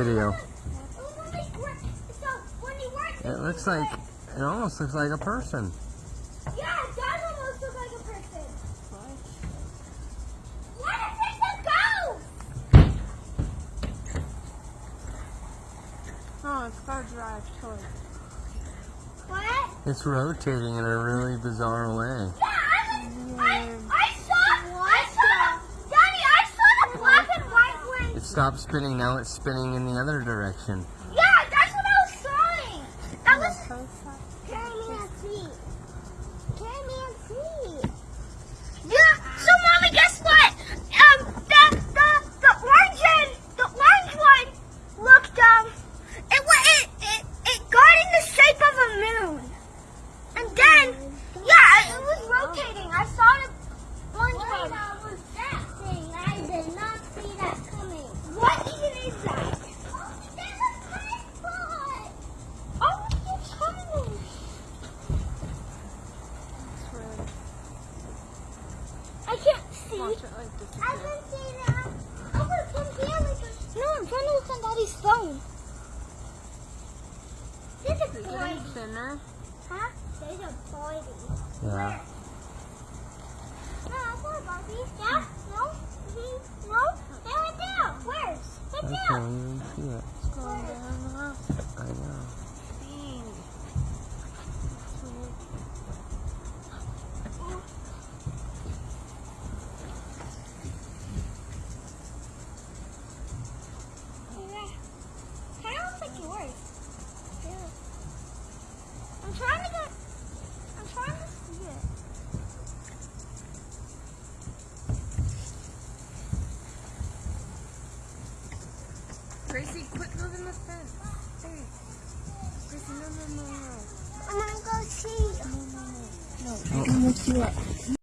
Video. So when he works, It looks like, it almost looks like a person. yeah, it does almost look like a person. What if it's a ghost? Oh, it's got to drive towards. What? It's rotating in a really bizarre way. Yeah, I, was, I, I saw, I saw, Daddy, I saw the black and stopped spinning, now it's spinning in the other direction. Yeah, that's what I was sawing. That was So sad. Carry me and see. Carry me and see. Yeah. So, mommy, guess what? Um, the the the orange and the orange one looked um, it wa- it it it got in the shape of a moon, and then yeah, it was rotating. I saw the orange one. What was that thing? I did not see that coming. What even is that? There's a tiny spot. Oh, it's tiny. It's really. I can't see. Watch it like I disappear. can see that. Oh, but from here we can. No, I'm trying to look on Daddy's phone. There's a Is it boy. any thinner? Huh? There's a boy. Yeah. No, that's not a Barbie. Yeah? No? No? They're right there. Where's? Right I can't even see it. It's going down the house. I know. Dang. Kind of looks like yours. Yeah. I'm trying to get. I'm trying to see it. Gracie, quit moving the fence. Hey. Gracie, no, no, no, no. I'm gonna go see. No, no, no. Oh. No, you can look you up.